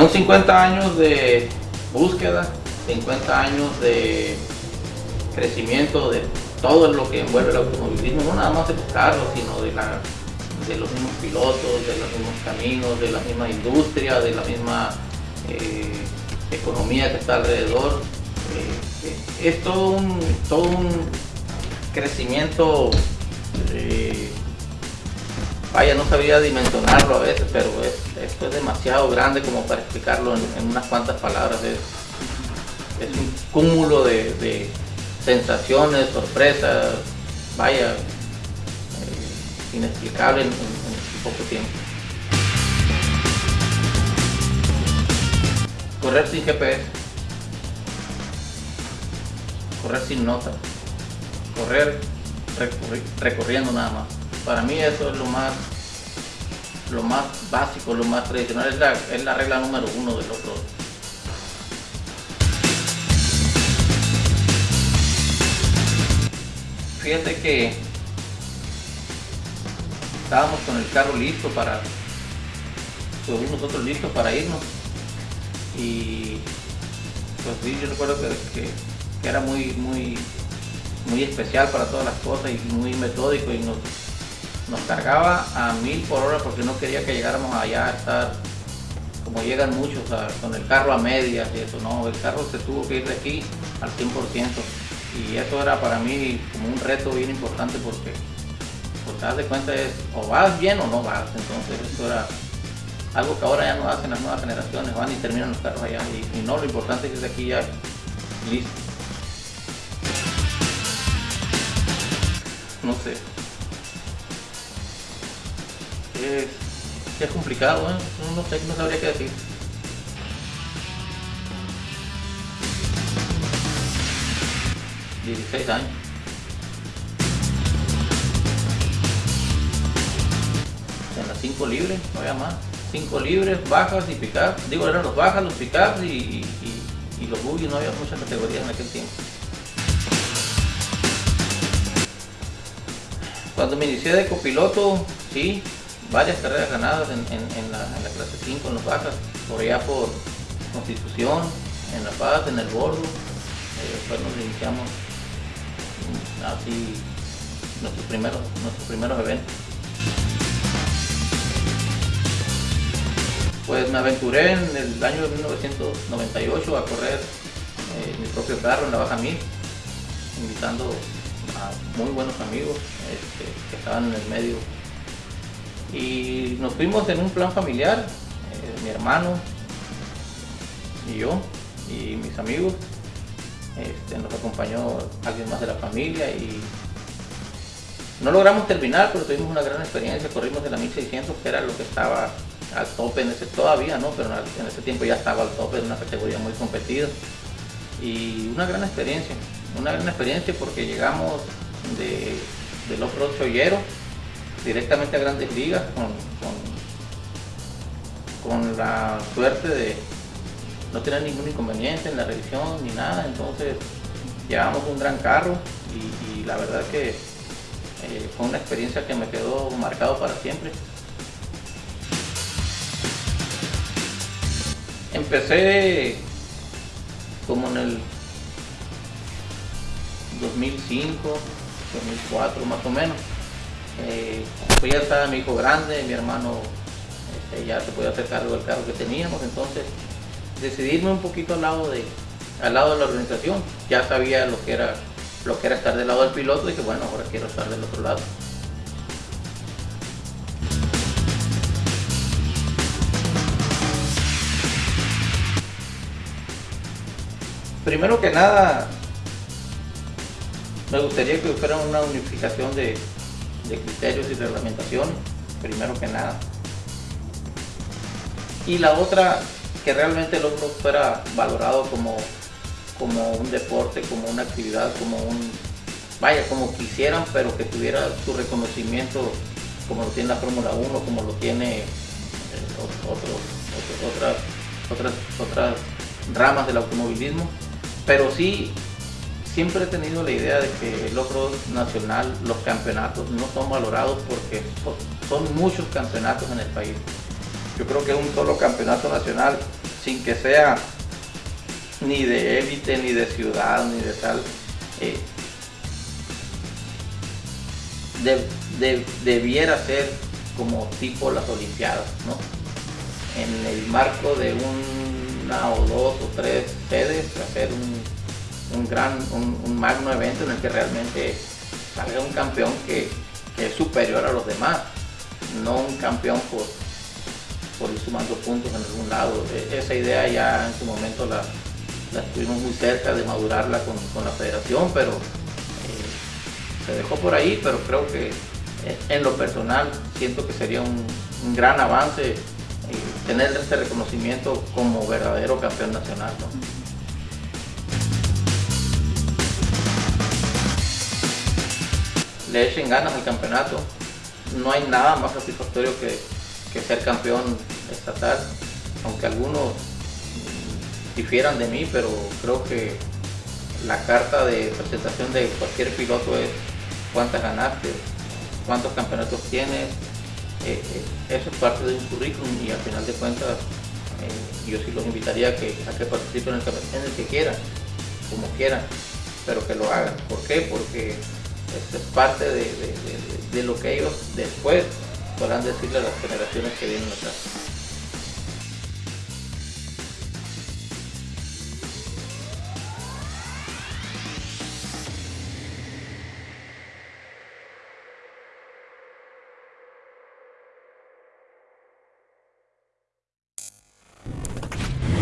Son 50 años de búsqueda, 50 años de crecimiento de todo lo que envuelve el automovilismo, no nada más de los carros, sino de, la, de los mismos pilotos, de los mismos caminos, de la misma industria, de la misma eh, economía que está alrededor. Eh, es todo un, todo un crecimiento, eh, vaya, no sabría dimensionarlo a veces, pero esto es demasiado grande como para explicarlo en, unas cuantas palabras. Es, un cúmulo de sensaciones, sorpresas, vaya, eh, inexplicable en, poco tiempo. Correr sin GPS, correr sin nota, correr recorriendo nada más. Para mí eso es lo más lo más básico, lo más tradicional, es la, es la regla número uno del otro Fíjate que estábamos con el carro listo para, nosotros listos para irnos. Y pues sí, yo recuerdo que, era muy, muy, muy especial para todas las cosas y muy metódico y nos, nos cargaba a mil por hora porque no quería que llegáramos allá a estar como llegan muchos con el carro a medias y eso, no, el carro se tuvo que ir de aquí al 100% y eso era para mí como un reto bien importante porque pues te das de cuenta es o vas bien o no vas. Entonces eso era algo que ahora ya no hacen las nuevas generaciones van y terminan los carros allá y, no lo importante es que es aquí ya listo. No sé es, es complicado ¿eh? no sé no sabría qué decir 16 años. En las 5 libres, no había más. 5 libres, bajas y pickups. Digo, eran los bajas, los pickups y, y, los buggies, no había muchas categorías en aquel tiempo. Cuando me inicié de copiloto, sí, varias carreras ganadas en, la, clase 5, en los bajas, por allá por Constitución, en La Paz, en el Bordo. Eh, después nos iniciamos así nuestros primeros, nuestros primeros eventos. Pues me aventuré en el año de 1998 a correr eh, mi propio carro en la Baja Mil, invitando a muy buenos amigos este, que estaban en el medio. Y nos fuimos en un plan familiar, eh, mi hermano y yo y mis amigos. Este, nos acompañó alguien más de la familia y no logramos terminar, pero tuvimos una gran experiencia, corrimos de la 1600 que era lo que estaba al tope en ese todavía, ¿no? pero en ese tiempo ya estaba al tope de una categoría muy competida. Y una gran experiencia, una gran experiencia porque llegamos de, del off-road chollero directamente a grandes ligas con, con la suerte de, no tenía ningún inconveniente en la revisión ni nada, entonces llevamos un gran carro y, la verdad que eh, fue una experiencia que me quedó marcado para siempre. Empecé como en el 2005, 2004 más o menos. Eh, pues ya estaba mi hijo grande, mi hermano este, ya se podía hacer cargo del carro que teníamos, entonces decidirme un poquito al lado de al lado de la organización. Ya sabía lo que era lo que era estar del lado del piloto y que bueno, ahora quiero estar del otro lado. Primero que nada, me gustaría que fuera una unificación de, de criterios y reglamentación, primero que nada. Y la otra, que realmente el otro fuera valorado como, como un deporte, como una actividad, como un, vaya, como quisieran, pero que tuviera su reconocimiento como lo tiene la Fórmula 1, como lo tiene eh, otras, otras, otras ramas del automovilismo. Pero sí, siempre he tenido la idea de que el otro nacional, los campeonatos no son valorados porque son muchos campeonatos en el país. Yo creo que un solo campeonato nacional sin que sea ni de élite, ni de ciudad, ni de tal, eh, debiera ser como tipo las Olimpiadas, ¿no? En el marco de una o dos o tres sedes, hacer un, gran, un, magno evento en el que realmente salga un campeón que, es superior a los demás, no un campeón por, por ir sumando puntos en algún lado. E, esa idea ya en su momento la, la estuvimos muy cerca de madurarla con, la federación, pero eh, se dejó por ahí, pero creo que eh, en lo personal siento que sería un, gran avance eh, tener este reconocimiento como verdadero campeón nacional. Le echen ganas al campeonato, no hay nada más satisfactorio que, que ser campeón estatal, aunque algunos difieran de mí, pero creo que la carta de presentación de cualquier piloto es cuántas ganaste, cuántos campeonatos tienes, eh, eh, eso es parte de un currículum y al final de cuentas eh, yo sí los invitaría a que, a que participen en el, en el que quieran, como quieran, pero que lo hagan. ¿Por qué? Porque es parte de, de lo que ellos después podrán decirle a las generaciones que vienen atrás.